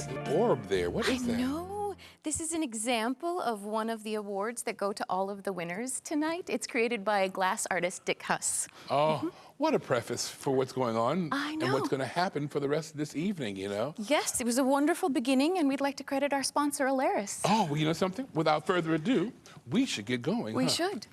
that orb there. What is I that? know. This is an example of one of the awards that go to all of the winners tonight. It's created by glass artist Dick Huss. Oh, mm-hmm. what a preface for what's going on I and what's going to happen for the rest of this evening, you know? Yes, it was a wonderful beginning, and we'd like to credit our sponsor, Alaris. Oh, well, you know something? Without further ado, we should get going. we huh? should.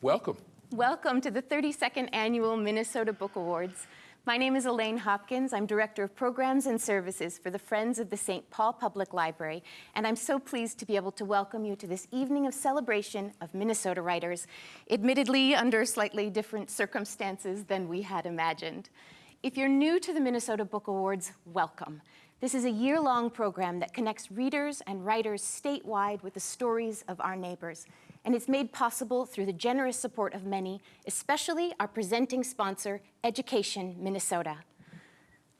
Welcome. Welcome to the 32nd Annual Minnesota Book Awards. My name is Elaine Hopkins. I'm Director of Programs and Services for the Friends of the St. Paul Public Library, and I'm so pleased to be able to welcome you to this evening of celebration of Minnesota writers, admittedly under slightly different circumstances than we had imagined. If you're new to the Minnesota Book Awards, welcome. This is a year-long program that connects readers and writers statewide with the stories of our neighbors and it's made possible through the generous support of many, especially our presenting sponsor, Education Minnesota.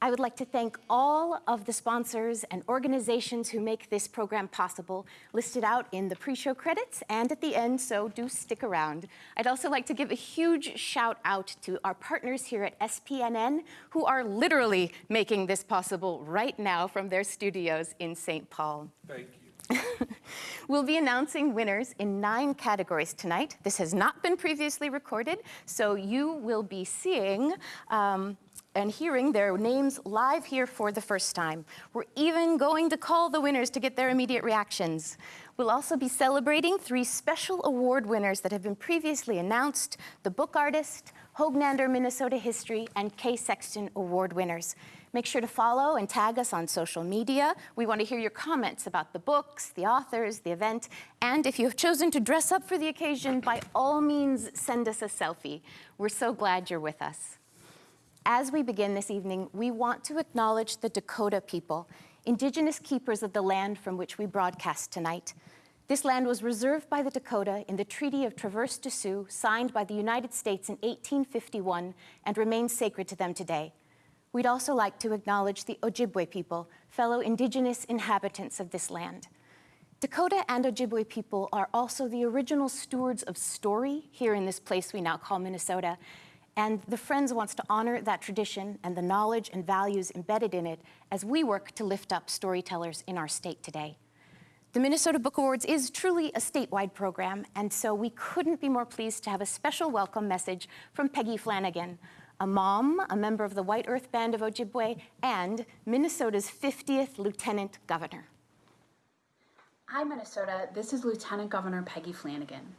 I would like to thank all of the sponsors and organizations who make this program possible, listed out in the pre-show credits and at the end, so do stick around. I'd also like to give a huge shout out to our partners here at SPNN, who are literally making this possible right now from their studios in St. Paul. Thank you. We'll be announcing winners in nine categories tonight. This has not been previously recorded, so you will be seeing um, and hearing their names live here for the first time. We're even going to call the winners to get their immediate reactions. We'll also be celebrating three special award winners that have been previously announced, the book artist, Hognander Minnesota History, and Kay Sexton Award winners. Make sure to follow and tag us on social media. We want to hear your comments about the books, the authors, the event, and if you have chosen to dress up for the occasion, by all means, send us a selfie. We're so glad you're with us. As we begin this evening, we want to acknowledge the Dakota people, indigenous keepers of the land from which we broadcast tonight. This land was reserved by the Dakota in the Treaty of Traverse des Sioux, signed by the United States in 1851, and remains sacred to them today. We'd also like to acknowledge the Ojibwe people, fellow indigenous inhabitants of this land. Dakota and Ojibwe people are also the original stewards of story here in this place we now call Minnesota, and the Friends wants to honor that tradition and the knowledge and values embedded in it as we work to lift up storytellers in our state today. The Minnesota Book Awards is truly a statewide program, and so we couldn't be more pleased to have a special welcome message from Peggy Flanagan, a mom, a member of the White Earth Band of Ojibwe, and Minnesota's 50th Lieutenant Governor. Hi, Minnesota. This is Lieutenant Governor Peggy Flanagan.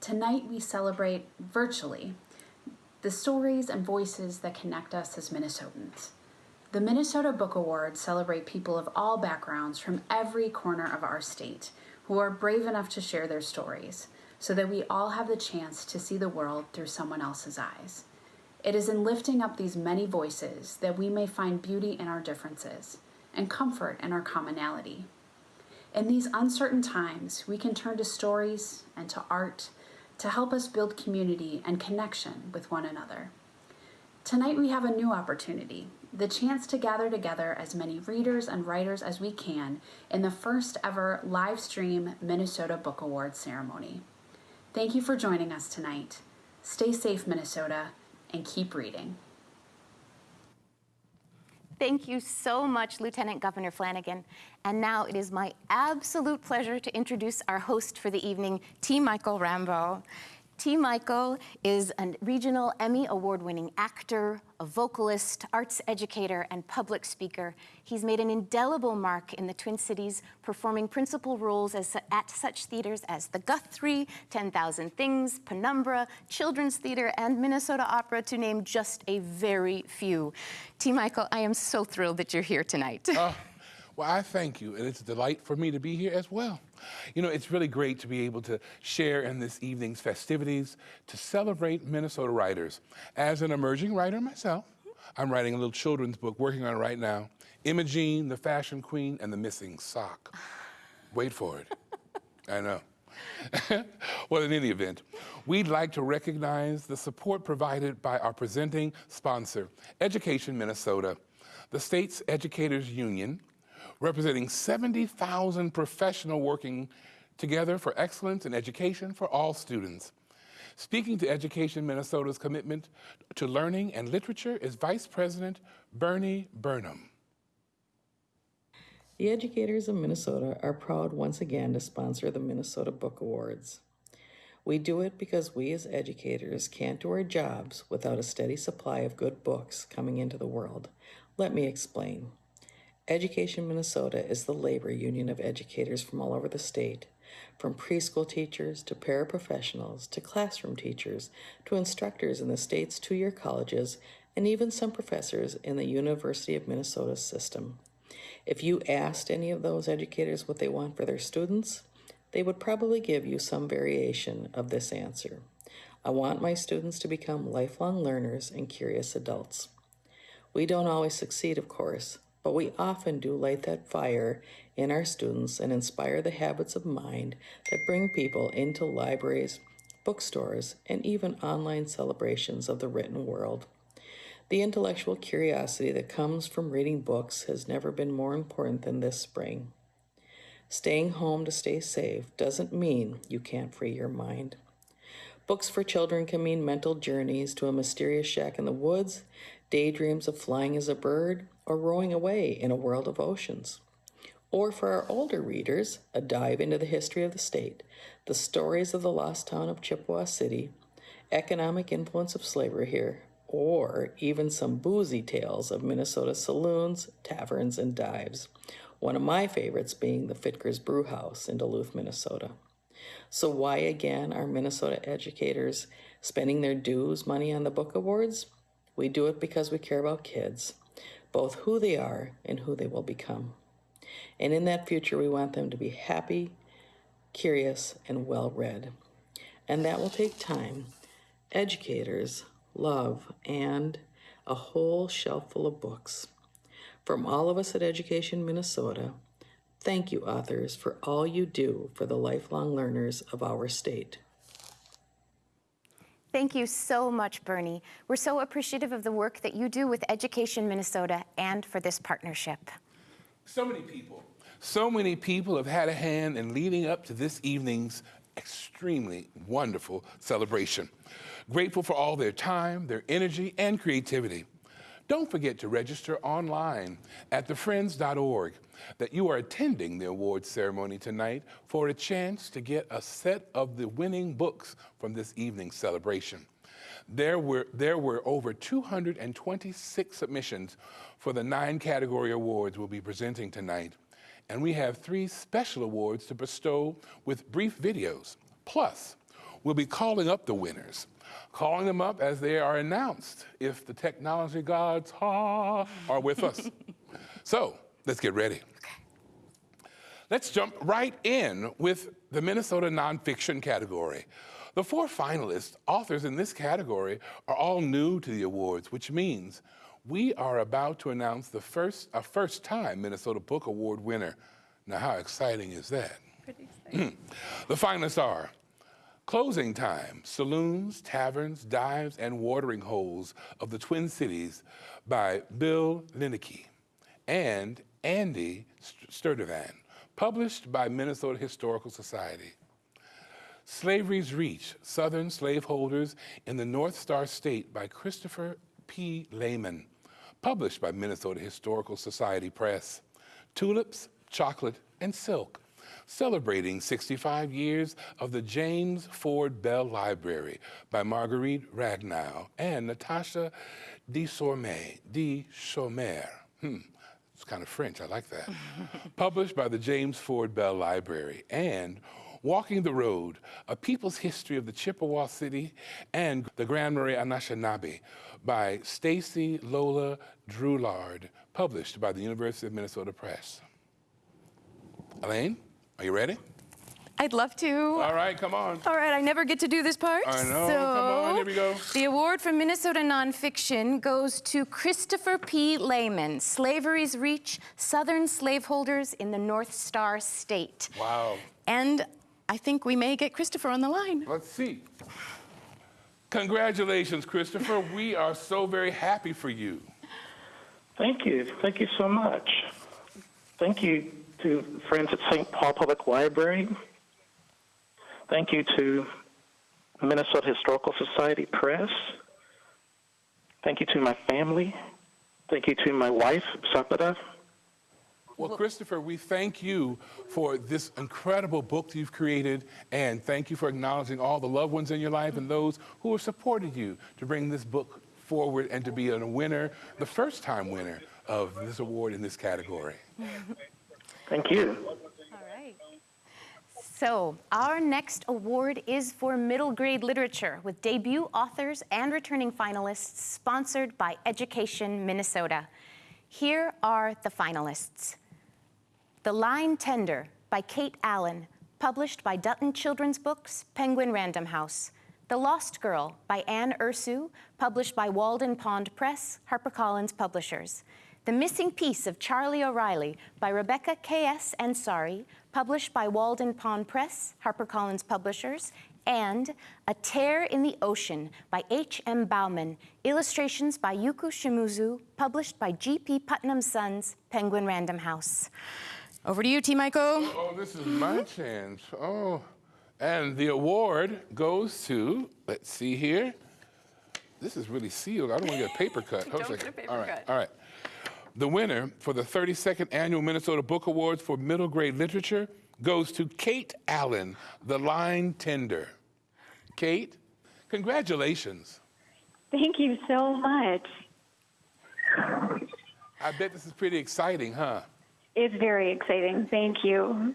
Tonight we celebrate virtually the stories and voices that connect us as Minnesotans. The Minnesota Book Awards celebrate people of all backgrounds from every corner of our state who are brave enough to share their stories so that we all have the chance to see the world through someone else's eyes. It is in lifting up these many voices that we may find beauty in our differences and comfort in our commonality. In these uncertain times, we can turn to stories and to art to help us build community and connection with one another. Tonight, we have a new opportunity the chance to gather together as many readers and writers as we can in the first ever live stream Minnesota Book Awards ceremony. Thank you for joining us tonight. Stay safe, Minnesota, and keep reading. Thank you so much, Lieutenant Governor Flanagan. And now it is my absolute pleasure to introduce our host for the evening, T. Michael Rambo. T. Michael is a regional Emmy award-winning actor, a vocalist, arts educator, and public speaker. He's made an indelible mark in the Twin Cities, performing principal roles as, at such theaters as the Guthrie, 10,000 Things, Penumbra, Children's Theater, and Minnesota Opera, to name just a very few. T. Michael, I am so thrilled that you're here tonight. Oh, well, I thank you, and it's a delight for me to be here as well. You know, it's really great to be able to share in this evening's festivities to celebrate Minnesota writers. As an emerging writer myself, I'm writing a little children's book, working on it right now. Imogene, the Fashion Queen, and the Missing Sock. Wait for it. I know. well, in any event, we'd like to recognize the support provided by our presenting sponsor, Education Minnesota, the state's educators union, representing 70,000 professionals working together for excellence in education for all students. Speaking to Education Minnesota's commitment to learning and literature is Vice President Bernie Burnham. The educators of Minnesota are proud once again to sponsor the Minnesota Book Awards. We do it because we as educators can't do our jobs without a steady supply of good books coming into the world. Let me explain. Education Minnesota is the labor union of educators from all over the state, from preschool teachers to paraprofessionals to classroom teachers to instructors in the state's two year colleges and even some professors in the University of Minnesota system. If you asked any of those educators what they want for their students, they would probably give you some variation of this answer. I want my students to become lifelong learners and curious adults. We don't always succeed, of course, but we often do light that fire in our students and inspire the habits of mind that bring people into libraries, bookstores, and even online celebrations of the written world. The intellectual curiosity that comes from reading books has never been more important than this spring. Staying home to stay safe doesn't mean you can't free your mind. Books for children can mean mental journeys to a mysterious shack in the woods, daydreams of flying as a bird, or rowing away in a world of oceans. Or for our older readers, a dive into the history of the state, the stories of the lost town of Chippewa City, economic influence of slavery here, or even some boozy tales of Minnesota saloons, taverns, and dives. One of my favorites being the Fitger's Brew House in Duluth, Minnesota. So, why again are Minnesota educators spending their dues money on the book awards? We do it because we care about kids, both who they are and who they will become. And in that future, we want them to be happy, curious, and well read. And that will take time. Educators love, and a whole shelf full of books. From all of us at Education Minnesota, thank you, authors, for all you do for the lifelong learners of our state. Thank you so much, Bernie. We're so appreciative of the work that you do with Education Minnesota and for this partnership. So many people, so many people have had a hand in leading up to this evening's extremely wonderful celebration. Grateful for all their time, their energy, and creativity. Don't forget to register online at thefriends.org that you are attending the awards ceremony tonight for a chance to get a set of the winning books from this evening's celebration. There were, there were over 226 submissions for the nine category awards we'll be presenting tonight. And we have three special awards to bestow with brief videos. Plus, we'll be calling up the winners calling them up as they are announced if the technology gods ha, are with us. so let's get ready. Let's jump right in with the Minnesota nonfiction category. The four finalists, authors in this category, are all new to the awards, which means we are about to announce the first, a first time Minnesota Book Award winner. Now, how exciting is that? Pretty exciting. the finalists are Closing time, saloons, taverns, dives, and watering holes of the Twin Cities by Bill Lindeke and Andy Sturdevant, published by Minnesota Historical Society. Slavery's Reach, Southern Slaveholders in the North Star State by Christopher P. Lehman, published by Minnesota Historical Society Press. Tulips, Chocolate, and Silk celebrating 65 years of the James Ford Bell Library by Marguerite Ragnow and Natasha de Sorme, de Chaumer. Hmm. It's kind of French, I like that. Published by the James Ford Bell Library and Walking the Road, A People's History of the Chippewa City and the Grand Marais Anishinaabe by Staci Lola Drouillard, published by the University of Minnesota Press. Elaine? Are you ready? I'd love to. All right, come on. All right, I never get to do this part. I know, so come on, here we go. The award for Minnesota nonfiction goes to Christopher P. Lehman, Slavery's Reach, Southern Slaveholders in the North Star State. Wow. And I think we may get Christopher on the line. Let's see. Congratulations, Christopher. we are so very happy for you. Thank you. Thank you so much. Thank you to friends at St. Paul Public Library. Thank you to Minnesota Historical Society Press. Thank you to my family. Thank you to my wife, Sapida. Well, Christopher, we thank you for this incredible book you've created, and thank you for acknowledging all the loved ones in your life and those who have supported you to bring this book forward and to be a winner, the first time winner of this award in this category. Thank you. All right. So, our next award is for middle grade literature with debut authors and returning finalists sponsored by Education Minnesota. Here are the finalists. The Line Tender by Kate Allen, published by Dutton Children's Books, Penguin Random House. The Lost Girl by Anne Ursu, published by Walden Pond Press, HarperCollins Publishers. The Missing Piece of Charlie O'Reilly by Rebecca K.S. Ansari, published by Walden Pond Press, HarperCollins Publishers. And A Tear in the Ocean by H.M. Bouwman, illustrations by Yuko Shimizu, published by G.P. Putnam Sons, Penguin Random House. Over to you, T. Michael. Oh, this is my chance. Oh, and the award goes to, let's see here. This is really sealed. I don't want to get a paper cut. Don't get a paper all right, cut. all right. The winner for the 32nd Annual Minnesota Book Awards for Middle Grade Literature goes to Kate Allen, The Line Tender. Kate, congratulations. Thank you so much. I bet this is pretty exciting, huh? It's very exciting. Thank you.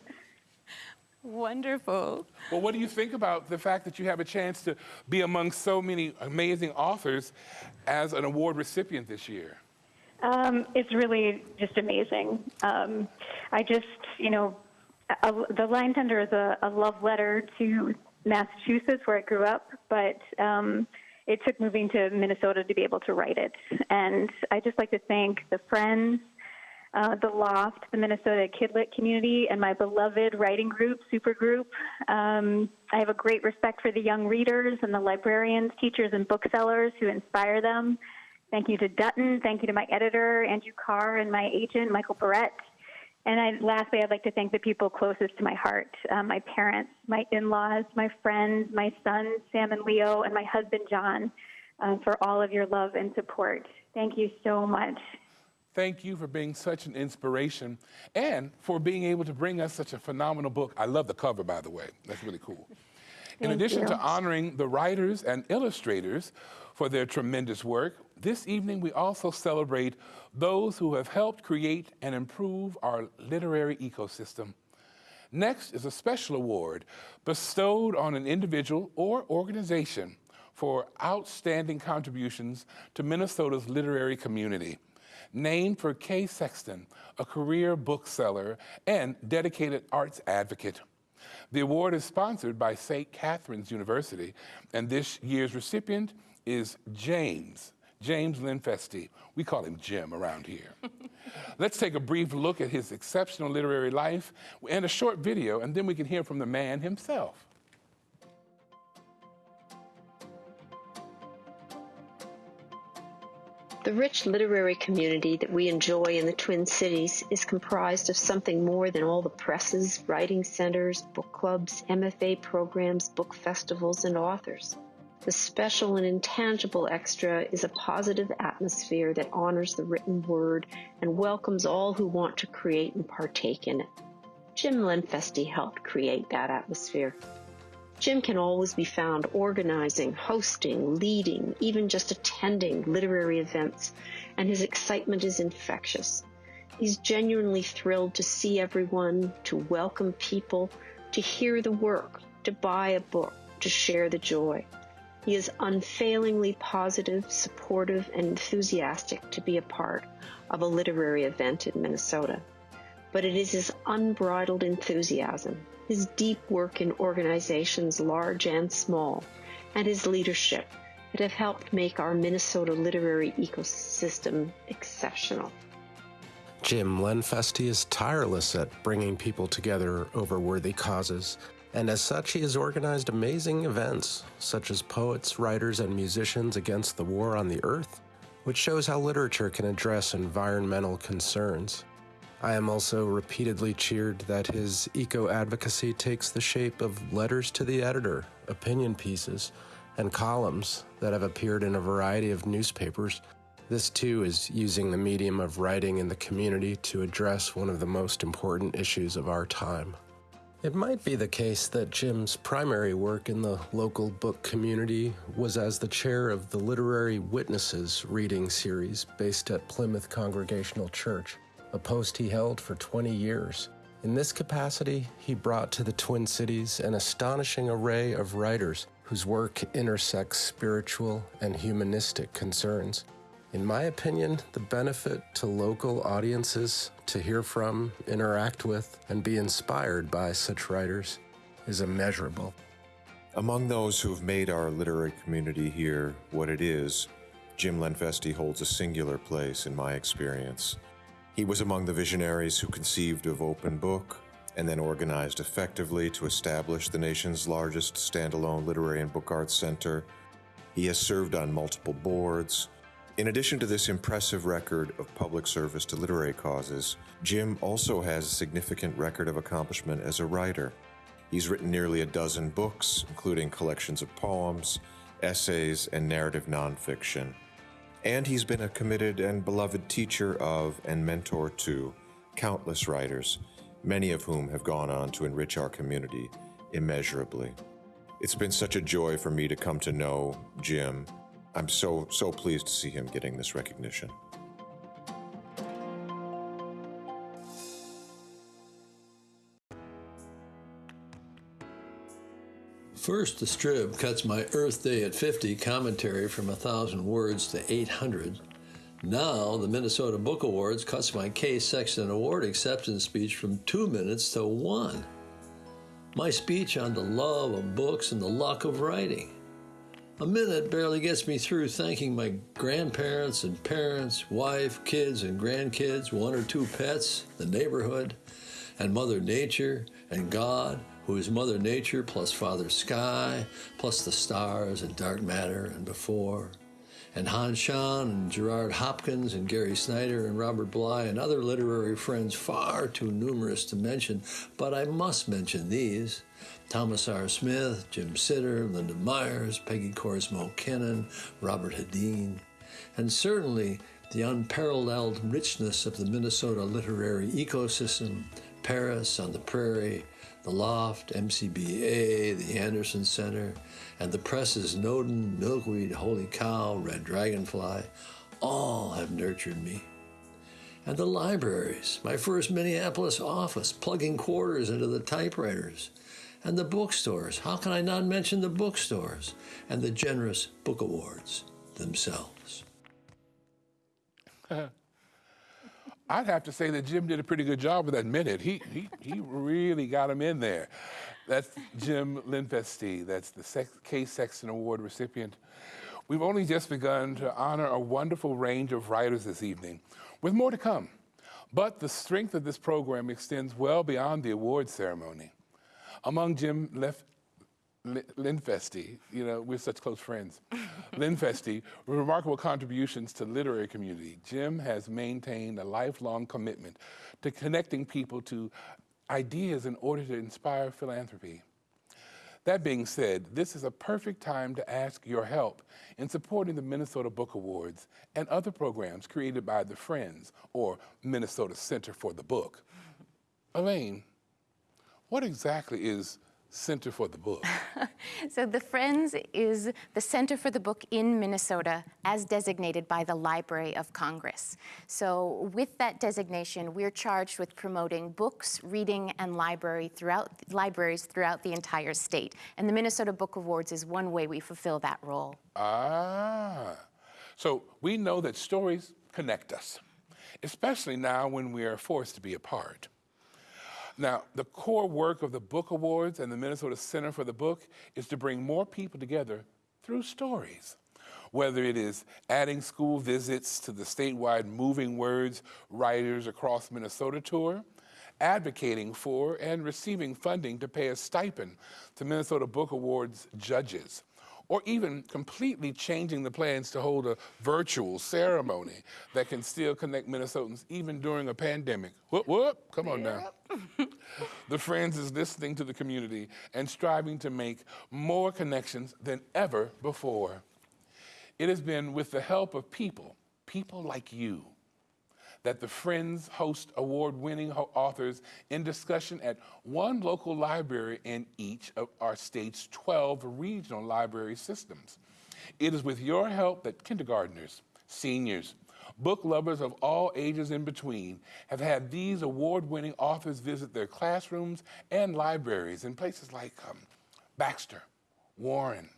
Wonderful. Well, what do you think about the fact that you have a chance to be among so many amazing authors as an award recipient this year? Um, it's really just amazing. Um, I just, you know, a, the Line Tender is a, a love letter to Massachusetts, where I grew up, but um, it took moving to Minnesota to be able to write it. And I just like to thank the friends, uh, the Loft, the Minnesota Kidlit community, and my beloved writing group, Supergroup. Um, I have a great respect for the young readers and the librarians, teachers, and booksellers who inspire them. Thank you to Dutton. Thank you to my editor, Andrew Karre, and my agent, Michael Bourret. And I, lastly, I'd like to thank the people closest to my heart uh, my parents, my in laws, my friends, my sons, Sam and Leo, and my husband, John, uh, for all of your love and support. Thank you so much. Thank you for being such an inspiration and for being able to bring us such a phenomenal book. I love the cover, by the way. That's really cool. In addition you. to honoring the writers and illustrators for their tremendous work, this evening we also celebrate those who have helped create and improve our literary ecosystem. Next is a special award bestowed on an individual or organization for outstanding contributions to Minnesota's literary community. Named for Kay Sexton, a career bookseller and dedicated arts advocate. The award is sponsored by St. Catherine's University, and this year's recipient is James, James Lenfestey. We call him Jim around here. Let's take a brief look at his exceptional literary life and a short video, and then we can hear from the man himself. The rich literary community that we enjoy in the Twin Cities is comprised of something more than all the presses, writing centers, book clubs, MFA programs, book festivals, and authors. The special and intangible extra is a positive atmosphere that honors the written word and welcomes all who want to create and partake in it. Jim Lenfestey helped create that atmosphere. Jim can always be found organizing, hosting, leading, even just attending literary events, and his excitement is infectious. He's genuinely thrilled to see everyone, to welcome people, to hear the work, to buy a book, to share the joy. He is unfailingly positive, supportive, and enthusiastic to be a part of a literary event in Minnesota. But it is his unbridled enthusiasm, his deep work in organizations large and small, and his leadership that have helped make our Minnesota literary ecosystem exceptional. Jim Lenfestey is tireless at bringing people together over worthy causes, and as such, he has organized amazing events, such as Poets, Writers, and Musicians Against the War on the Earth, which shows how literature can address environmental concerns. I am also repeatedly cheered that his eco advocacy takes the shape of letters to the editor, opinion pieces, and columns that have appeared in a variety of newspapers, This too is using the medium of writing in the community to address one of the most important issues of our time. It might be the case that Jim's primary work in the local book community was as the chair of the Literary Witnesses reading series based at Plymouth Congregational Church, a post he held for 20 years. In this capacity, he brought to the Twin Cities an astonishing array of writers whose work intersects spiritual and humanistic concerns. In my opinion, the benefit to local audiences to hear from, interact with, and be inspired by such writers is immeasurable. Among those who've made our literary community here what it is, Jim Lenfestey holds a singular place in my experience. He was among the visionaries who conceived of Open Book and then organized effectively to establish the nation's largest standalone literary and book arts center. He has served on multiple boards. In addition to this impressive record of public service to literary causes, Jim also has a significant record of accomplishment as a writer. He's written nearly a dozen books, including collections of poems, essays, and narrative nonfiction. And he's been a committed and beloved teacher of and mentor to countless writers, many of whom have gone on to enrich our community immeasurably. It's been such a joy for me to come to know Jim. I'm so, so pleased to see him getting this recognition. First, the Strib cuts my Earth Day at 50 commentary from 1,000 words to 800. Now, the Minnesota Book Awards cuts my Kay Sexton Award acceptance speech from two minutes to one. My speech on the love of books and the luck of writing. A minute barely gets me through thanking my grandparents and parents, wife, kids and grandkids, one or two pets, the neighborhood, and Mother Nature and God, who is Mother Nature plus Father Sky, plus the stars and dark matter and before, and Hans Schahn and Gerard Hopkins and Gary Snyder and Robert Bly and other literary friends far too numerous to mention, but I must mention these. Thomas R. Smith, Jim Sitter, Linda Myers, Peggy Korsmo-Kennon, Robert Hedin, and certainly the unparalleled richness of the Minnesota literary ecosystem, Paris on the Prairie, the Loft, MCBA, the Anderson Center, and the presses Nodin, Milkweed, Holy Cow, Red Dragonfly, all have nurtured me. And the libraries, my first Minneapolis office, plugging quarters into the typewriters. And the bookstores, how can I not mention the bookstores? And the generous book awards themselves. I'd have to say that Jim did a pretty good job with that minute. He, he, he really got him in there. That's Jim Lenfestey. That's the Sex- Kay Sexton Award recipient. We've only just begun to honor a wonderful range of writers this evening, with more to come. But the strength of this program extends well beyond the award ceremony. Among Jim Lef- Lin- Lenfestey, you know, we're such close friends. Lenfestey, remarkable contributions to literary community. Jim has maintained a lifelong commitment to connecting people to ideas in order to inspire philanthropy. That being said, this is a perfect time to ask your help in supporting the Minnesota Book Awards and other programs created by the Friends or Minnesota Center for the Book. Elaine, what exactly is Center for the Book? So the Friends is the Center for the Book in Minnesota as designated by the Library of Congress. So with that designation, we're charged with promoting books, reading, and library throughout, libraries throughout the entire state. And the Minnesota Book Awards is one way we fulfill that role. Ah, so we know that stories connect us, especially now when we are forced to be apart. Now, the core work of the Book Awards and the Minnesota Center for the Book is to bring more people together through stories. Whether it is adding school visits to the statewide Moving Words Writers Across Minnesota tour, advocating for and receiving funding to pay a stipend to Minnesota Book Awards judges, or even completely changing the plans to hold a virtual ceremony that can still connect Minnesotans even during a pandemic. Whoop, whoop, come on now. the Friends is listening to the community and striving to make more connections than ever before. It has been with the help of people, people like you that the Friends host award winning authors in discussion at one local library in each of our state's 12 regional library systems. It is with your help that kindergartners, seniors, book lovers of all ages in between have had these award winning authors visit their classrooms and libraries in places like um, Baxter, Warren,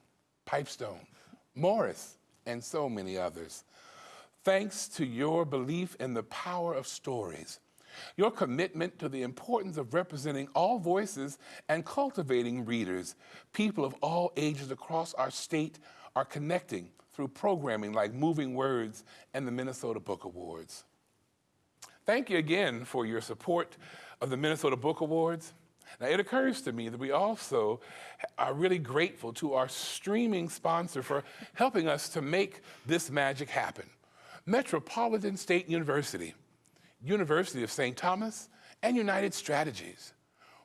Pipestone, Morris, and so many others thanks to your belief in the power of stories, your commitment to the importance of representing all voices and cultivating readers, people of all ages across our state are connecting through programming like Moving Words and the Minnesota Book Awards. Thank you again for your support of the Minnesota Book Awards. Now, it occurs to me that we also are really grateful to our streaming sponsor for helping us to make this magic happen. Metropolitan State University, University of St. Thomas, and United Strategies.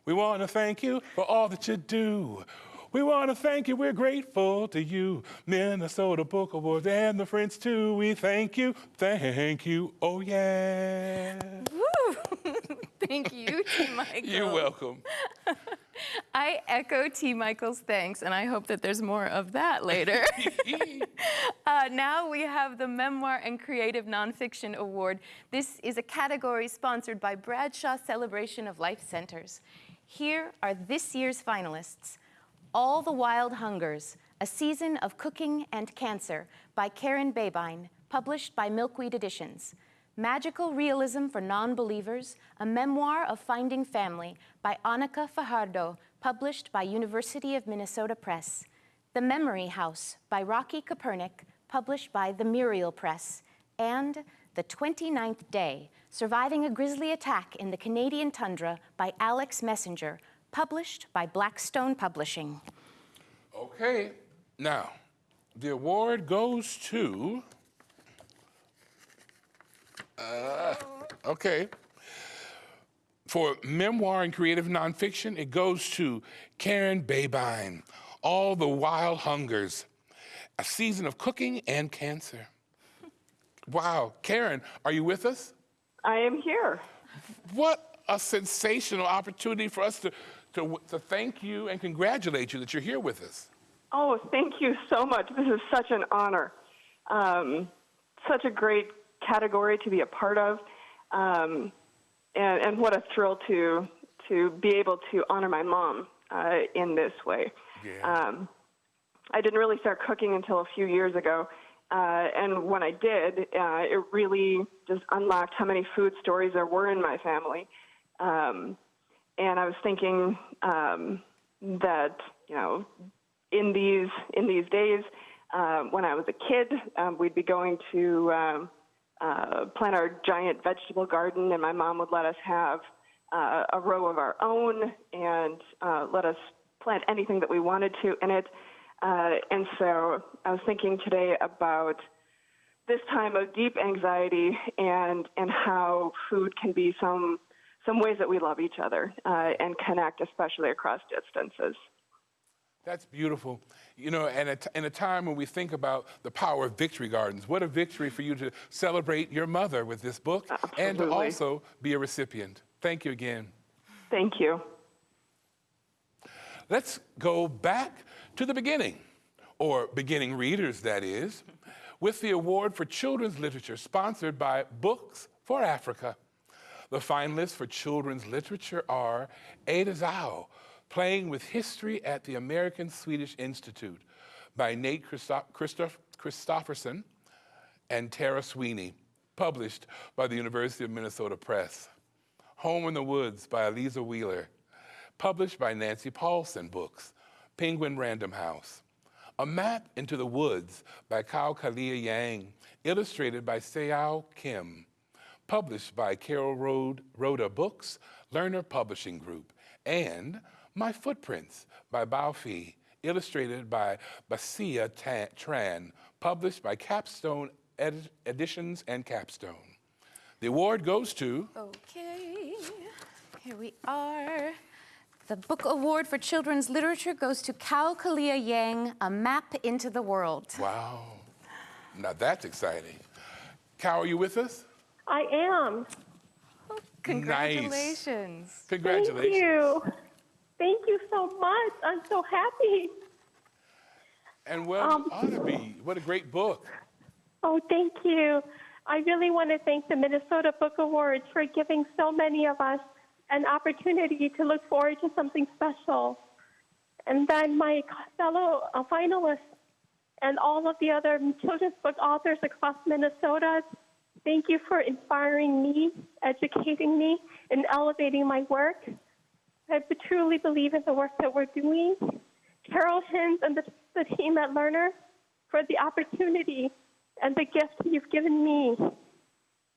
We want to thank you for all that you do. We want to thank you. We're grateful to you, Minnesota Book Awards and the Friends too. We thank you. Thank you. Oh yeah. Woo! thank you, T. Michael. You're welcome. I echo T. Michael's thanks, and I hope that there's more of that later. uh, now we have the Memoir and Creative Nonfiction Award. This is a category sponsored by Bradshaw Celebration of Life Centers. Here are this year's finalists. All the Wild Hungers, A Season of Cooking and Cancer by Karen Babine, published by Milkweed Editions. Magical Realism for Non-Believers, a memoir of finding family by Anika Fajardo, published by University of Minnesota Press. The Memory House by Rocky Kopernik, published by the Muriel Press. And The 29th Day, Surviving a Grizzly Attack in the Canadian Tundra by Alex Messenger, published by Blackstone Publishing. Okay, now, the award goes to uh, okay. For memoir and creative nonfiction, it goes to Karen Babine, All the Wild Hungers, A Season of Cooking and Cancer. Wow. Karen, are you with us? I am here. What a sensational opportunity for us to, to, to thank you and congratulate you that you're here with us. Oh, thank you so much. This is such an honor. Um, such a great category to be a part of, um, and, and what a thrill to to be able to honor my mom uh, in this way. Yeah. Um, I didn't really start cooking until a few years ago, uh, and when I did, uh, it really just unlocked how many food stories there were in my family. Um, and I was thinking um, that you know, in these in these days, uh, when I was a kid, um, we'd be going to um, uh, plant our giant vegetable garden, and my mom would let us have uh, a row of our own and uh, let us plant anything that we wanted to in it. Uh, and so I was thinking today about this time of deep anxiety and and how food can be some some ways that we love each other uh, and connect, especially across distances. That's beautiful. You know, and in a time when we think about the power of victory gardens, what a victory for you to celebrate your mother with this book Absolutely. and to also be a recipient. Thank you again. Thank you. Let's go back to the beginning, or beginning readers, that is, with the award for children's literature sponsored by Books for Africa. The finalists for children's literature are Ada Zhao, Playing with History at the American Swedish Institute by Nate Christoph Christoph Christofferson and Tara Sweeney, published by the University of Minnesota Press. Home in the Woods by Eliza Wheeler, published by Nancy Paulsen Books, Penguin Random House. A Map into the Woods by Kao Kalia Yang, illustrated by Seo Kim, published by Carol Road, Rhoda Books, Lerner Publishing Group, and my Footprints by Bao Phi, illustrated by Basia Tran, published by Capstone Ed Editions and Capstone. The award goes to... Okay, here we are. The Book Award for Children's Literature goes to Kao Kalia Yang, A Map into the World. Wow, now that's exciting. Cal, are you with us? I am. Congratulations. Congratulations. Thank you. Thank you so much. I'm so happy. And well, Um, ought to be. What a great book. Oh, thank you. I really want to thank the Minnesota Book Awards for giving so many of us an opportunity to look forward to something special. And then my fellow uh, finalists and all of the other children's book authors across Minnesota, thank you for inspiring me, educating me, and elevating my work. I truly believe in the work that we're doing. Carol Hinz and the, the team at Lerner for the opportunity and the gift you've given me.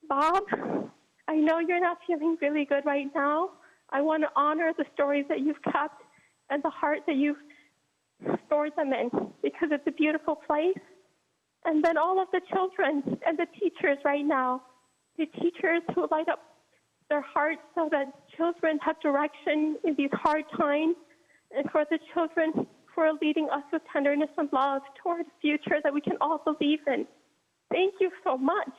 Bob, I know you're not feeling really good right now. I want to honor the stories that you've kept and the heart that you've stored them in because it's a beautiful place. And then all of the children and the teachers right now, the teachers who light up their hearts so that children have direction in these hard times, and for the children who are leading us with tenderness and love toward a future that we can all believe in. Thank you so much.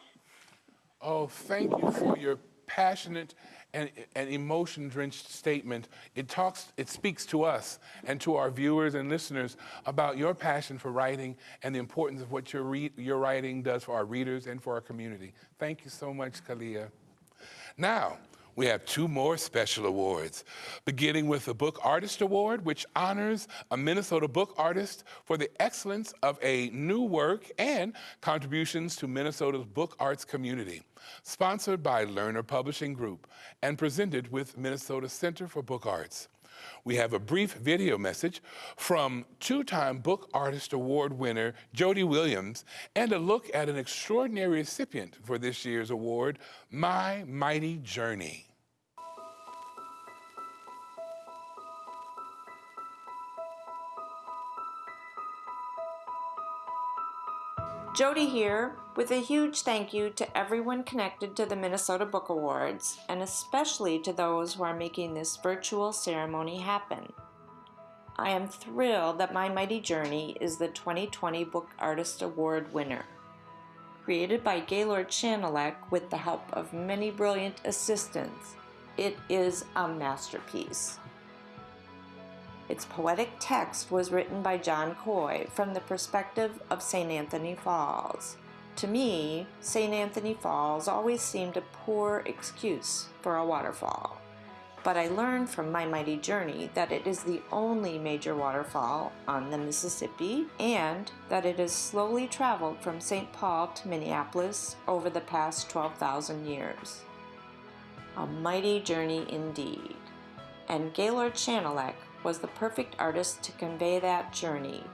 Oh, thank you for your passionate and, and emotion-drenched statement. It talks, it speaks to us and to our viewers and listeners about your passion for writing and the importance of what your, your writing does for our readers and for our community. Thank you so much, Kalia. Now, we have two more special awards, beginning with the Book Artist Award, which honors a Minnesota book artist for the excellence of a new work and contributions to Minnesota's book arts community. Sponsored by Lerner Publishing Group and presented with Minnesota Center for Book Arts. We have a brief video message from two-time Book Artist Award winner Jody Williams and a look at an extraordinary recipient for this year's award, My Mighty Journey. Jody here with a huge thank you to everyone connected to the Minnesota Book Awards, and especially to those who are making this virtual ceremony happen. I am thrilled that My Mighty Journey is the 2020 Book Artist Award winner. Created by Gaylord Schanilec with the help of many brilliant assistants, it is a masterpiece. Its poetic text was written by John Coy from the perspective of St. Anthony Falls. To me, St. Anthony Falls always seemed a poor excuse for a waterfall. But I learned from my mighty journey that it is the only major waterfall on the Mississippi and that it has slowly traveled from St. Paul to Minneapolis over the past 12,000 years. A mighty journey indeed. And Gaylord Schanilec was the perfect artist to convey that journey,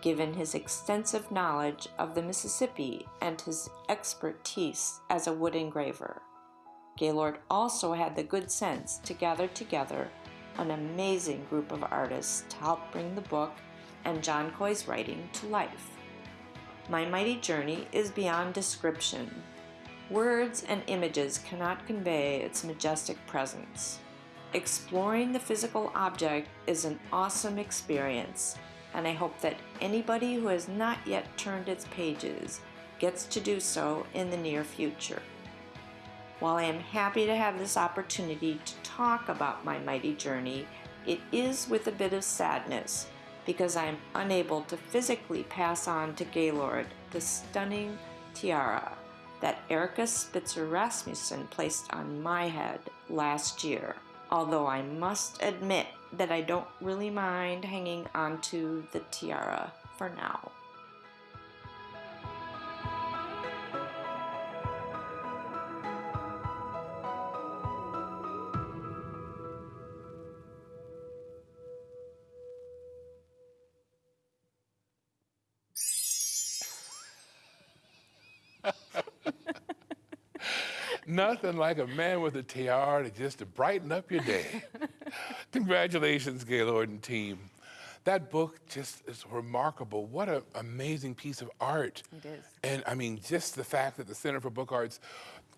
given his extensive knowledge of the Mississippi and his expertise as a wood engraver. Gaylord also had the good sense to gather together an amazing group of artists to help bring the book and John Coy's writing to life. My mighty journey is beyond description. Words and images cannot convey its majestic presence. Exploring the physical object is an awesome experience, and I hope that anybody who has not yet turned its pages gets to do so in the near future. While I am happy to have this opportunity to talk about my mighty journey, it is with a bit of sadness because I am unable to physically pass on to Gaylord the stunning tiara that Erica Spitzer Rasmussen placed on my head last year although I must admit that I don't really mind hanging onto the tiara for now. Nothing like a man with a tiara to just to brighten up your day. Congratulations, Gaylord and team. That book just is remarkable. What an amazing piece of art. It is. And I mean, just the fact that the Center for Book Arts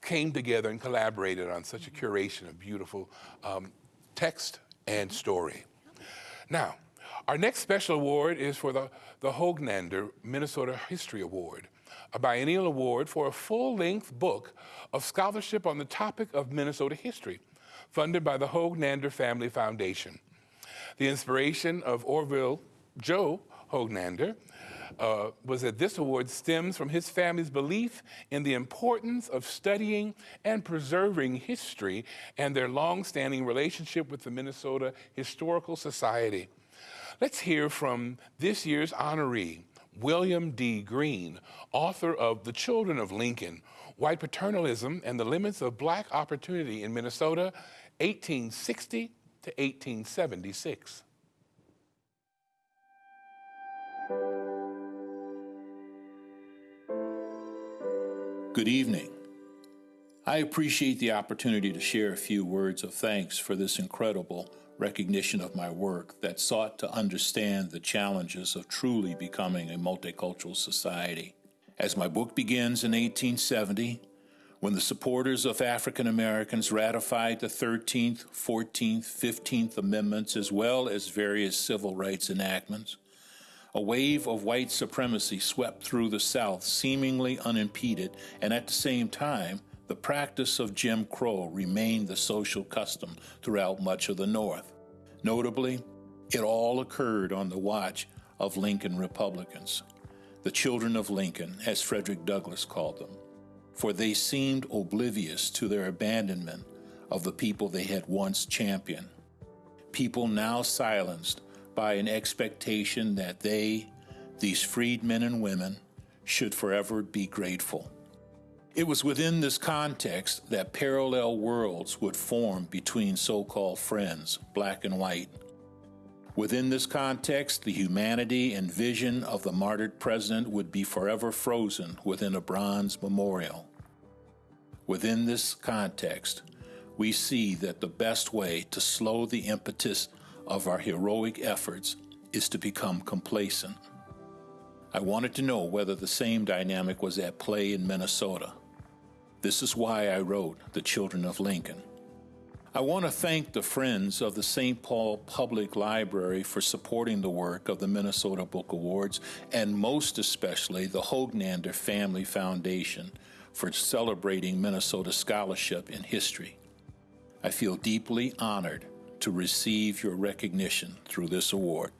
came together and collaborated on such a curation of beautiful um, text and story. Now, our next special award is for the, the Hognander Minnesota History Award a biennial award for a full length book of scholarship on the topic of Minnesota history, funded by the Hognander Family Foundation. The inspiration of Orville Joe Hognander uh, was that this award stems from his family's belief in the importance of studying and preserving history and their long-standing relationship with the Minnesota Historical Society. Let's hear from this year's honoree, William D. Green, author of The Children of Lincoln, White Paternalism and the Limits of Black Opportunity in Minnesota, 1860 to 1876. Good evening. I appreciate the opportunity to share a few words of thanks for this incredible recognition of my work that sought to understand the challenges of truly becoming a multicultural society. As my book begins in 1870, when the supporters of African Americans ratified the 13th, 14th, 15th Amendments, as well as various civil rights enactments, a wave of white supremacy swept through the South seemingly unimpeded, and at the same time, the practice of Jim Crow remained the social custom throughout much of the North. Notably, it all occurred on the watch of Lincoln Republicans, the children of Lincoln, as Frederick Douglass called them, for they seemed oblivious to their abandonment of the people they had once championed. People now silenced by an expectation that they, these freedmen and women, should forever be grateful. It was within this context that parallel worlds would form between so called friends, black and white. Within this context, the humanity and vision of the martyred president would be forever frozen within a bronze memorial. Within this context, we see that the best way to slow the impetus of our heroic efforts is to become complacent. I wanted to know whether the same dynamic was at play in Minnesota. This is why I wrote The Children of Lincoln. I want to thank the Friends of the St. Paul Public Library for supporting the work of the Minnesota Book Awards, and most especially the Hognander Family Foundation for celebrating Minnesota scholarship in history. I feel deeply honored to receive your recognition through this award.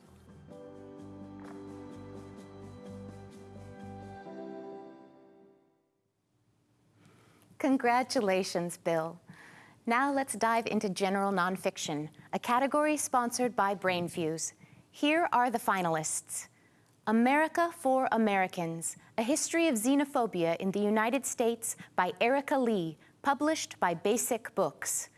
Congratulations, Bill. Now let's dive into general nonfiction, a category sponsored by Brainfuse. Here are the finalists. America for Americans, A History of Xenophobia in the United States by Erika Lee, published by Basic Books.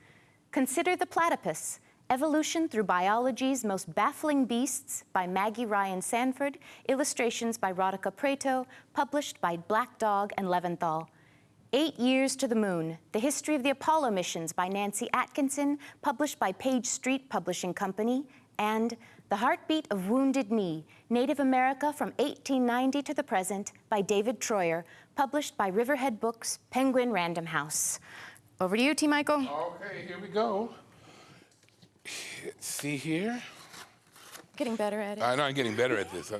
Consider the Platypus, Evolution Through Biology's Most Baffling Beasts by Maggie Ryan Sandford, illustrations by Radhika Prato, published by Black Dog and Leventhal. Eight Years to the Moon, The History of the Apollo Missions by Nancy Atkinson, published by Page Street Publishing Company, and The Heartbeat of Wounded Knee, Native America from 1890 to the Present by David Treuer, published by Riverhead Books, Penguin Random House. Over to you, T. Michael. Okay, here we go. See here? Getting better at it. I know I'm getting better at this.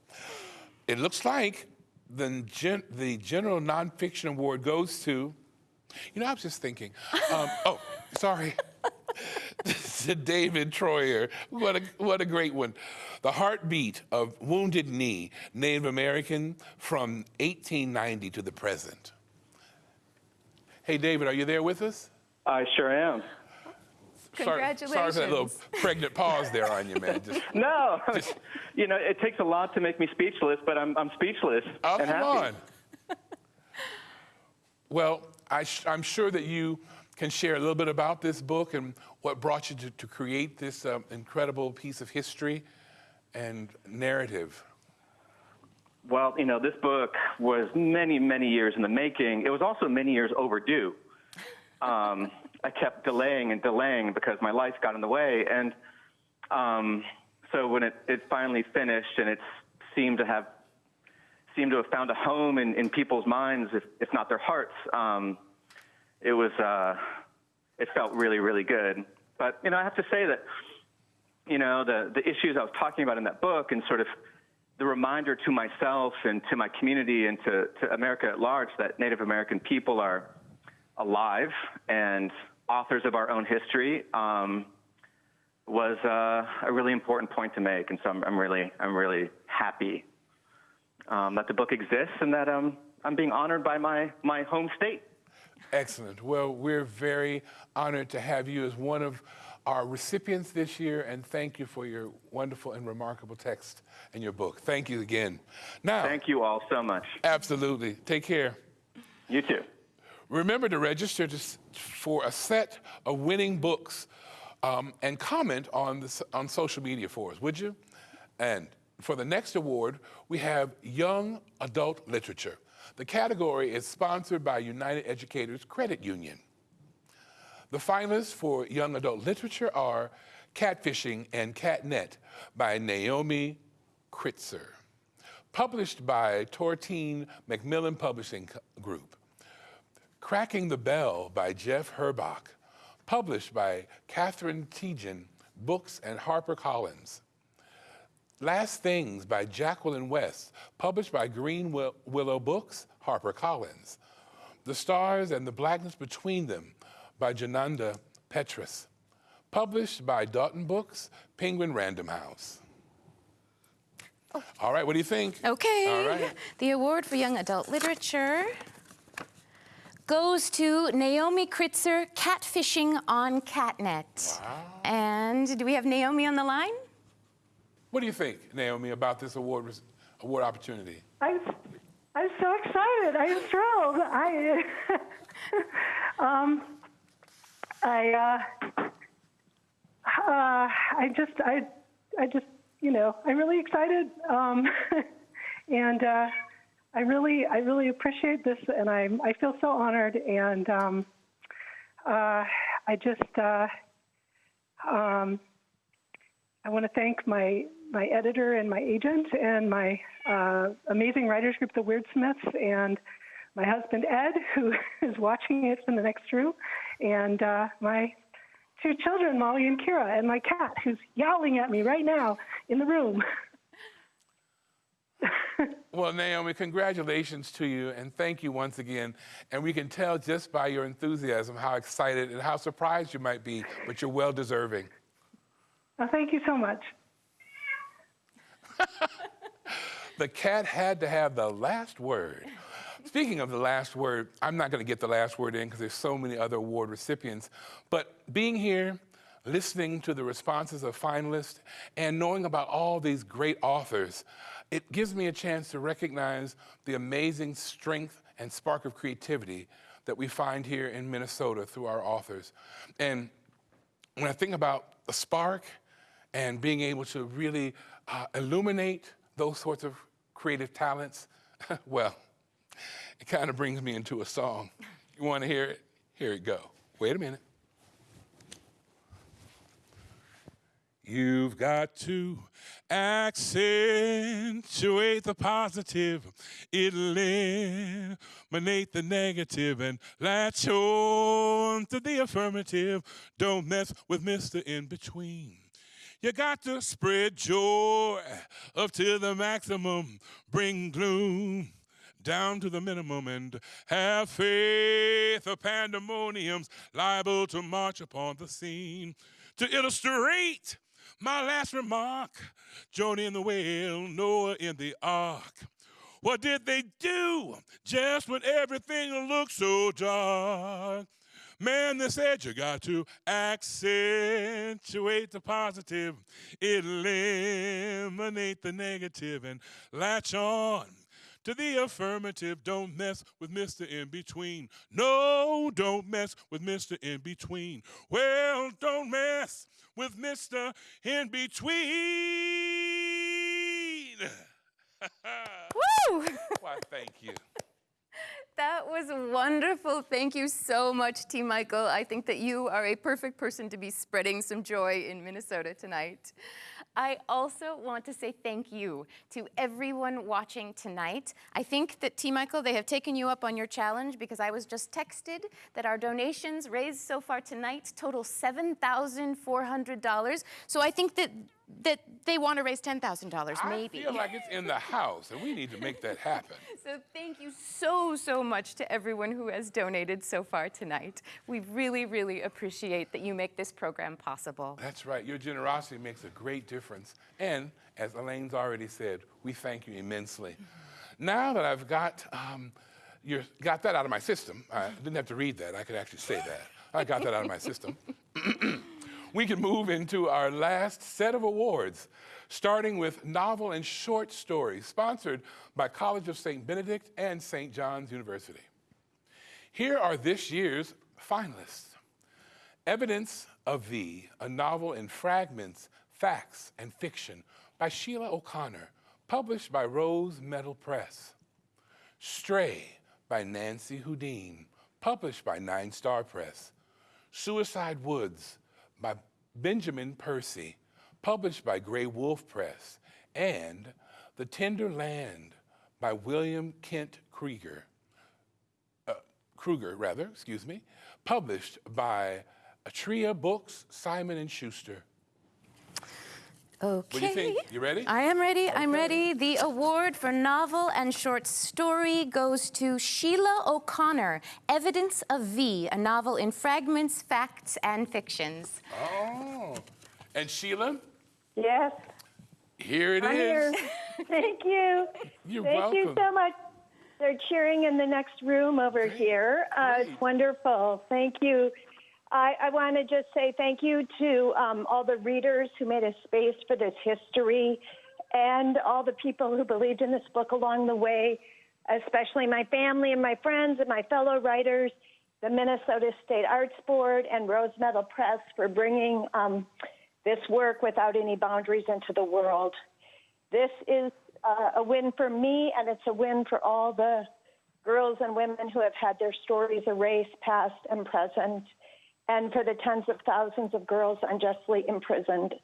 it looks like the, gen the General Nonfiction Award goes to, you know, I was just thinking, um, oh, sorry. to David Treuer. What a, what a great one. The Heartbeat of Wounded Knee, Native American from 1890 to the present. Hey, David, are you there with us? I sure am. Congratulations. Sorry, sorry for that little pregnant pause there on you, man. Just, no, just, you know, it takes a lot to make me speechless, but I'm, I'm speechless oh, and come happy. on. well, I am sure that you can share a little bit about this book and what brought you to, to create this um, incredible piece of history and narrative. Well, you know, this book was many, many years in the making. It was also many years overdue. Um, I kept delaying and delaying because my life got in the way. And um, so when it, it finally finished and it seemed to have seemed to have found a home in, in people's minds, if, if not their hearts, um, it was uh, it felt really, really good. But you know, I have to say that you know the the issues I was talking about in that book and sort of the reminder to myself and to my community and to, to America at large that Native American people are alive and authors of our own history um, was uh, a really important point to make. And so I'm, I'm really, I'm really happy um, that the book exists and that um, I'm being honored by my, my home state. Excellent. Well, we're very honored to have you as one of our recipients this year, and thank you for your wonderful and remarkable text and your book. Thank you again. Now, thank you all so much. Absolutely. Take care. You too. Remember to register to, for a set of winning books um, and comment on, on social media for us, would you? And for the next award, we have Young Adult Literature. The category is sponsored by United Educators Credit Union. The finalists for Young Adult Literature are Catfishing and Catnet by Naomi Kritzer, published by Tor Teen Macmillan Publishing Group. Cracking the Bell by Geoff Herbach, published by Katherine Tegen Books and HarperCollins. Last Things by Jacqueline West, published by Green Willow Books, HarperCollins. The Stars and the Blackness Between Them by Junauda Petrus, published by Dutton Books, Penguin Random House. Oh. All right, what do you think? Okay. All right. The award for young adult literature goes to Naomi Kritzer, Catfishing on Catnet. Wow. And do we have Naomi on the line? What do you think, Naomi, about this award award opportunity? I'm, I'm so excited. I'm thrilled. I, um, I, uh, uh, I just, I, I just, you know, I'm really excited, um, and uh, I really, I really appreciate this, and I, I feel so honored, and um, uh, I just, uh, um, I want to thank my my editor and my agent and my uh, amazing writers group, the Wordsmiths, and my husband Ed, who is watching it from the next room, and uh, my two children, Molly and Kira, and my cat, who's yowling at me right now in the room. well, Naomi, congratulations to you, and thank you once again. And we can tell just by your enthusiasm how excited and how surprised you might be, but you're well deserving. Well, thank you so much. the cat had to have the last word. Speaking of the last word, I'm not going to get the last word in because there's so many other award recipients. But being here, listening to the responses of finalists, and knowing about all these great authors, it gives me a chance to recognize the amazing strength and spark of creativity that we find here in Minnesota through our authors. And when I think about the spark and being able to really uh, illuminate those sorts of creative talents, well, it kind of brings me into a song. You want to hear it? Here it go. Wait a minute. You've got to accentuate the positive, eliminate the negative, and latch on to the affirmative. Don't mess with Mr. In Between. You got to spread joy up to the maximum, bring gloom down to the minimum and have faith of pandemonium's liable to march upon the scene. To illustrate my last remark, Jonah in the whale, Noah in the ark. What did they do just when everything looked so dark? Man, they said you got to accentuate the positive, eliminate the negative, and latch on to the affirmative. Don't mess with Mr. In Between. No, don't mess with Mr. In Between. Well, don't mess with Mr. In Between. Woo! Why, thank you. That was wonderful. Thank you so much, T. Michael. I think that you are a perfect person to be spreading some joy in Minnesota tonight. I also want to say thank you to everyone watching tonight. I think that T. Michael, they have taken you up on your challenge because I was just texted that our donations raised so far tonight total $7,400. So I think that that they want to raise $10,000, maybe. I feel like it's in the house, and we need to make that happen. So thank you so, so much to everyone who has donated so far tonight. We really, really appreciate that you make this program possible. That's right. Your generosity makes a great difference. And as Elaine's already said, we thank you immensely. Now that I've got, um, your, got that out of my system, I didn't have to read that. I could actually say that. I got that out of my system. we can move into our last set of awards, starting with novel and short stories, sponsored by College of St. Benedict and St. John's University. Here are this year's finalists. Evidence of V, a novel in fragments, facts, and fiction by Sheila O'Connor, published by Rose Metal Press. Stray by Nancy Houdin, published by Nine Star Press. Suicide Woods by Benjamin Percy, published by Graywolf Press. And The Tender Land by William Kent Krieger, uh, Krueger, rather, excuse me, published by Atria Books, Simon and Schuster. Okay. What do you think? You ready? I am ready. I'm ready. The award for novel and short story goes to Sheila O'Connor, Evidence of V, a novel in fragments, facts, and fictions. Oh. And Sheila, Yes, here it is. I'm here. Thank you. You're Thank you so much. They're cheering in the next room over here. Uh, it's wonderful. Thank you. I, I want to just say thank you to um, all the readers who made a space for this history and all the people who believed in this book along the way, especially my family and my friends and my fellow writers, the Minnesota State Arts Board, and Rose Metal Press for bringing um, this work without any boundaries into the world. This is uh, a win for me, and it's a win for all the girls and women who have had their stories erased, past and present, and for the tens of thousands of girls unjustly imprisoned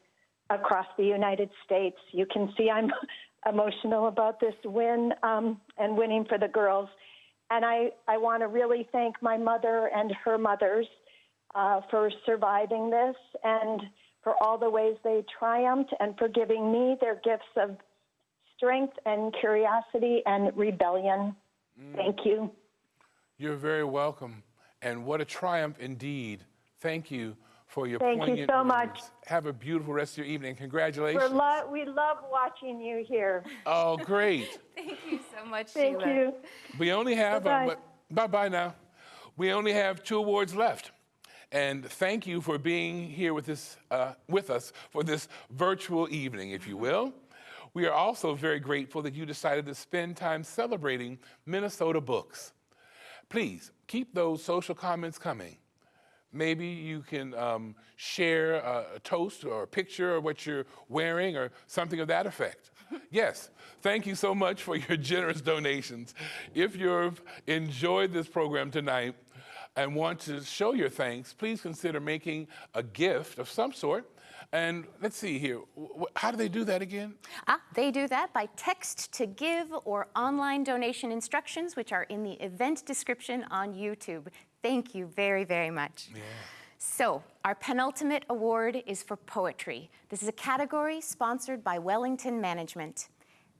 across the United States. You can see I'm emotional about this win um, and winning for the girls. And I, I want to really thank my mother and her mothers uh, for surviving this and for all the ways they triumphed and for giving me their gifts of strength and curiosity and rebellion. Thank you. You're very welcome. And what a triumph indeed. Thank you for your Thank you poignant so much. Have a beautiful rest of your evening. We're Congratulations. lo- we love watching you here. Oh, great. Thank you so much, Thank Sheila. you. We only have, uh, Bye-bye. bye bye now. We only have two awards left. And thank you for being here with, this, uh, with us for this virtual evening, if you will. We are also very grateful that you decided to spend time celebrating Minnesota books. Please keep those social comments coming. Maybe you can um, share a, a toast or a picture of what you're wearing or something of that effect. yes, thank you so much for your generous donations. If you've enjoyed this program tonight and want to show your thanks, please consider making a gift of some sort. And let's see here, how do they do that again? Ah, they do that by text to give or online donation instructions, which are in the event description on YouTube. Thank you very, very much. So, our penultimate award is for poetry. This is a category sponsored by Wellington Management.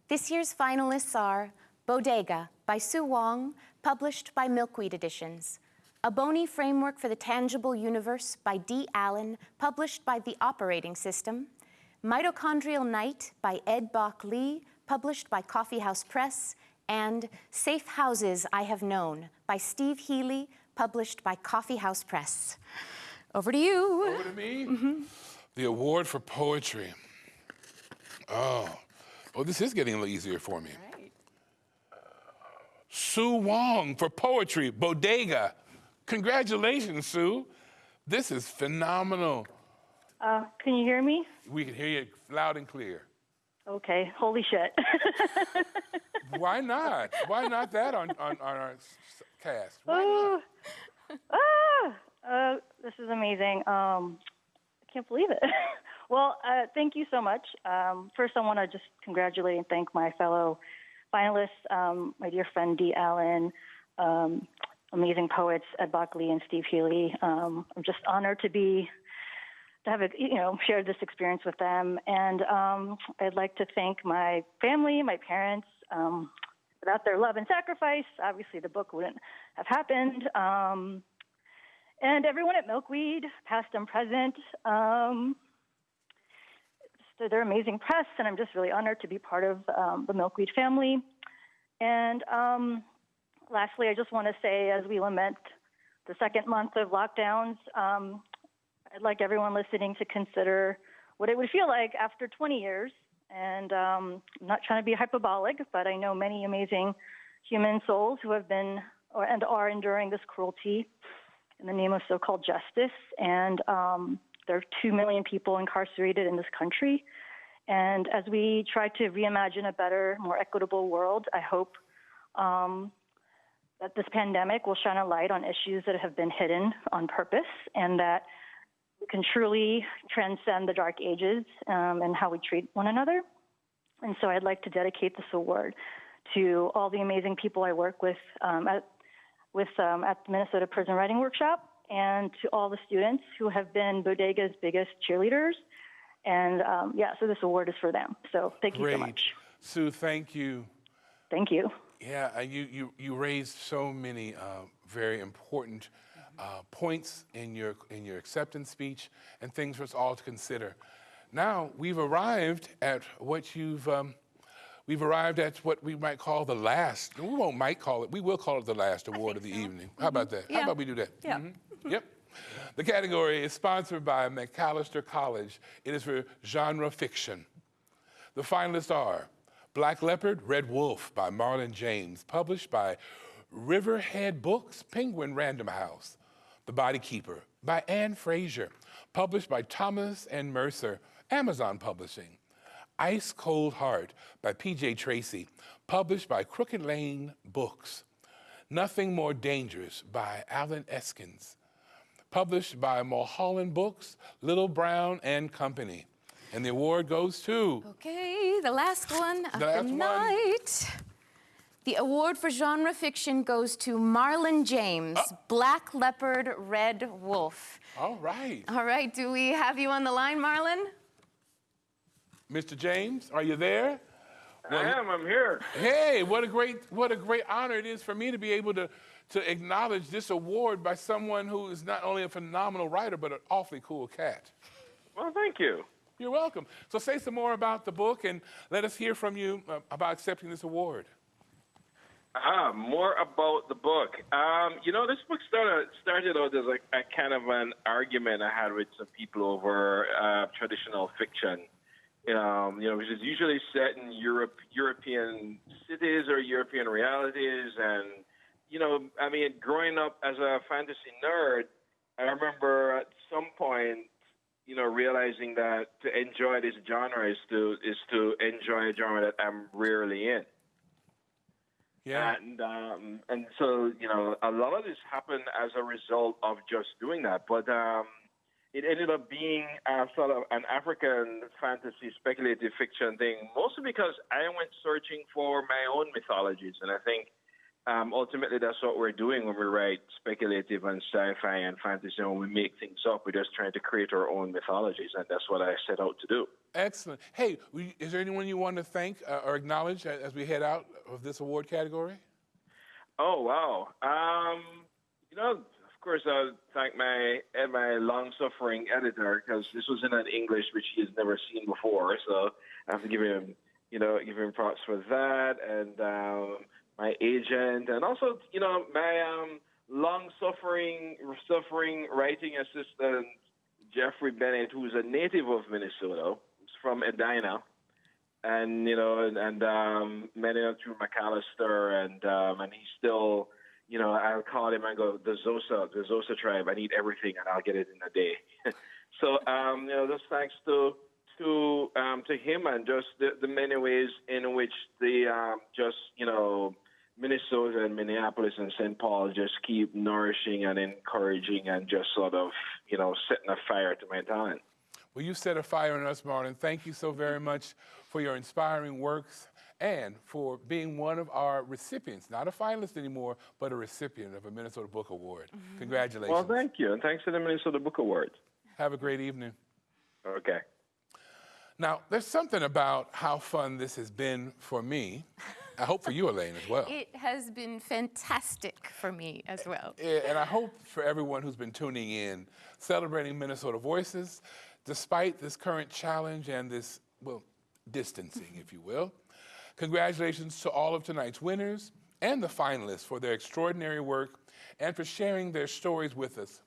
This year's finalists are Bodega by Su Hwang, published by Milkweed Editions. A Bony Framework for the Tangible Universe by Dee Allen, published by The Operating System. Mitochondrial Night by Ed Bok Lee, published by Coffeehouse Press. And Safe Houses I Have Known by Steve Healey, published by Coffee House Press. Over to you. Over to me. The award for poetry. Oh, oh, this is getting a little easier for me. Su Hwang for poetry, Bodega. Congratulations, Su. This is phenomenal. Uh, can you hear me? We can hear you loud and clear. Okay, holy shit. Why not? Why not that on, on, on our s- s- cast? Ooh. ah, uh, this is amazing. Um, I can't believe it. well, uh, thank you so much. Um, first, I want to just congratulate and thank my fellow finalists, um, my dear friend Dee Allen, um, amazing poets Ed Bok Lee and Steve Healey. Um, I'm just honored to be to have, you know, shared this experience with them. And um, I'd like to thank my family, my parents. Um, without their love and sacrifice, obviously the book wouldn't have happened. Um, and everyone at Milkweed, past and present. Um, so they're amazing press, and I'm just really honored to be part of um, the Milkweed family. And um, lastly, I just want to say, as we lament the second month of lockdowns, um, I'd like everyone listening to consider what it would feel like after 20 years. And um, I'm not trying to be hyperbolic, but I know many amazing human souls who have been or, and are enduring this cruelty in the name of so-called justice. And um, there are two million people incarcerated in this country. And as we try to reimagine a better, more equitable world, I hope um, that this pandemic will shine a light on issues that have been hidden on purpose and that can truly transcend the dark ages um, and how we treat one another. And so I'd like to dedicate this award to all the amazing people I work with um, at, with, um, at the Minnesota Prison Writing Workshop and to all the students who have been Bodega's biggest cheerleaders. And um, yeah, so this award is for them. So thank you so much. Su, thank you. Thank you. Yeah, you, you, you raised so many uh, very important uh, points in your, in your acceptance speech and things for us all to consider. Now, we've arrived at what you've, um, we've arrived at what we might call the last, we won't might call it, we will call it the last award of the evening. How about that? How about we do that? Yeah. Mhm. Yep. The category is sponsored by Macalester College. It is for genre fiction. The finalists are Black Leopard, Red Wolf by Marlon James, published by Riverhead Books, Penguin Random House. The Body Keeper by Anne Frasier, published by Thomas and Mercer, Amazon Publishing. Ice Cold Heart by P.J. Tracy, published by Crooked Lane Books. Nothing More Dangerous by Allen Eskens, published by Mulholland Books, Little Brown and Company. And the award goes to Okay, the last one of The the, last one. Night. The award for genre fiction goes to Marlon James, Black Leopard, Red Wolf. All right. All right, do we have you on the line, Marlon? Mr. James, are you there? I am. I'm here. Hey, what a great what a great honor it is for me to be able to to acknowledge this award by someone who is not only a phenomenal writer but an awfully cool cat. Well, thank you. You're welcome. So say some more about the book and let us hear from you uh, about accepting this award. Ah, more about the book. Um, you know, this book started started out as a, a kind of an argument I had with some people over uh, traditional fiction. Um, you know, which is usually set in Europe, European cities or European realities, and you know, I mean, growing up as a fantasy nerd, I remember at some point, you know, realizing that to enjoy this genre is to is to enjoy a genre that I'm rarely in. Yeah. And um, and so you know, a lot of this happened as a result of just doing that. But um, it ended up being a sort of an African fantasy speculative fiction thing, mostly because I went searching for my own mythologies, and I think um, ultimately that's what we're doing when we write speculative and sci-fi and fantasy. When we make things up, we're just trying to create our own mythologies, and that's what I set out to do. Excellent. Hey, we- is there anyone you want to thank uh, or acknowledge as we head out of this award category? Oh wow! Um, you know, of course, I'll thank my my long-suffering editor because this was in an English which he has never seen before. So I have to give him, you know, give him props for that, and um, my agent, and also, you know, my um, long-suffering suffering writing assistant Jeffrey Bennett, who's a native of Minnesota, from Edina and you know, and, and um, met him through Macalester, and um, and he's still, you know, I'll call him and go, the Xhosa, the Xhosa tribe. I need everything, and I'll get it in a day. so, um, you know, just thanks to to um, to him and just the, the many ways in which the um, just you know Minnesota and Minneapolis and St. Paul just keep nourishing and encouraging and just sort of you know setting a fire to my talent. Well, you set a fire in us, Martin. Thank you so very much for your inspiring works and for being one of our recipients, not a finalist anymore, but a recipient of a Minnesota Book Award. Mm-hmm. Congratulations. Well, thank you, and thanks to the Minnesota Book Award. Have a great evening. Okay. Now, there's something about how fun this has been for me. I hope for you, Elaine, as well. It has been fantastic for me as well. And I hope for everyone who's been tuning in, celebrating Minnesota Voices, despite this current challenge and this, well, distancing, if you will. Congratulations to all of tonight's winners and the finalists for their extraordinary work and for sharing their stories with us.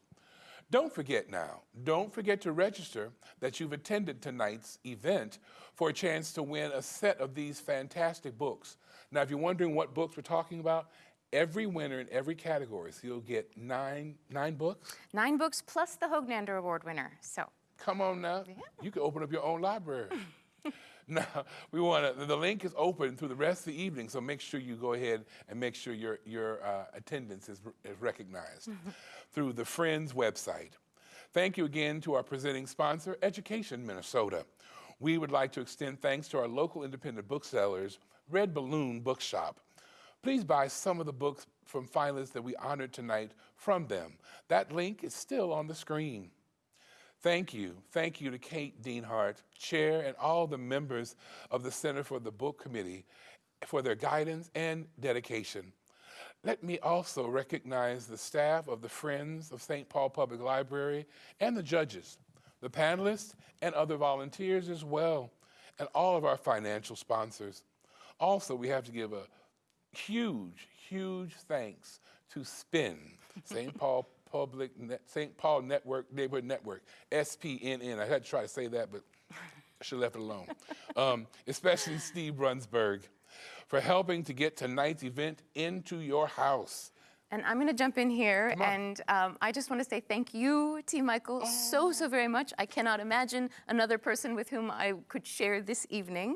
Don't forget now, don't forget to register that you've attended tonight's event for a chance to win a set of these fantastic books. Now, if you're wondering what books we're talking about, every winner in every category, so you'll get nine, nine books. Nine books plus the Hognander Award winner. So Come on now, you can open up your own library. now, we want to, the link is open through the rest of the evening, so make sure you go ahead and make sure your, your uh, attendance is, is recognized through the Friends website. Thank you again to our presenting sponsor, Education Minnesota. We would like to extend thanks to our local independent booksellers, Red Balloon Bookshop. Please buy some of the books from finalists that we honored tonight from them. That link is still on the screen. Thank you. Thank you to Kate Deanhart, Chair, and all the members of the Center for the Book Committee for their guidance and dedication. Let me also recognize the staff of the Friends of St. Paul Public Library and the judges, the panelists, and other volunteers as well, and all of our financial sponsors. Also, we have to give a huge, huge thanks to SPIN, St. Paul Public, St. Paul Network, Neighborhood Network, SPNN. I had to try to say that, but I should have left it alone. Um, especially Steve Brunsberg for helping to get tonight's event into your house. And I'm going to jump in here, and um, I just want to say thank you, T. Michael, so, so very much. I cannot imagine another person with whom I could share this evening.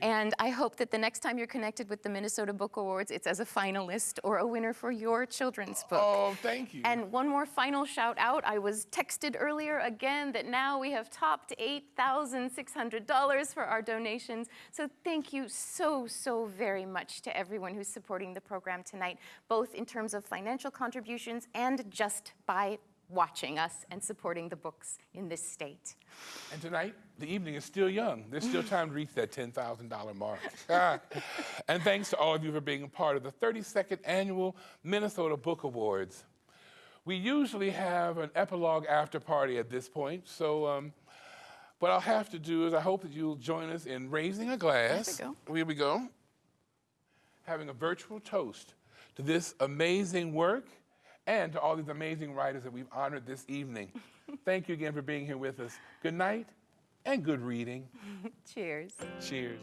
And I hope that the next time you're connected with the Minnesota Book Awards, it's as a finalist or a winner for your children's book. Oh, thank you. And one more final shout out. I was texted earlier again that now we have topped $8,600 for our donations. So thank you so, so very much to everyone who's supporting the program tonight, both in terms of financial contributions and just by watching us and supporting the books in this state. And tonight, the evening is still young. There's still time to reach that $10,000 mark. And thanks to all of you for being a part of the 32nd Annual Minnesota Book Awards. We usually have an epilogue after party at this point, so um, what I'll have to do is I hope that you'll join us in raising a glass. There we Here we go. Having a virtual toast to this amazing work and to all these amazing writers that we've honored this evening. Thank you again for being here with us. Good night and good reading. Cheers. Cheers.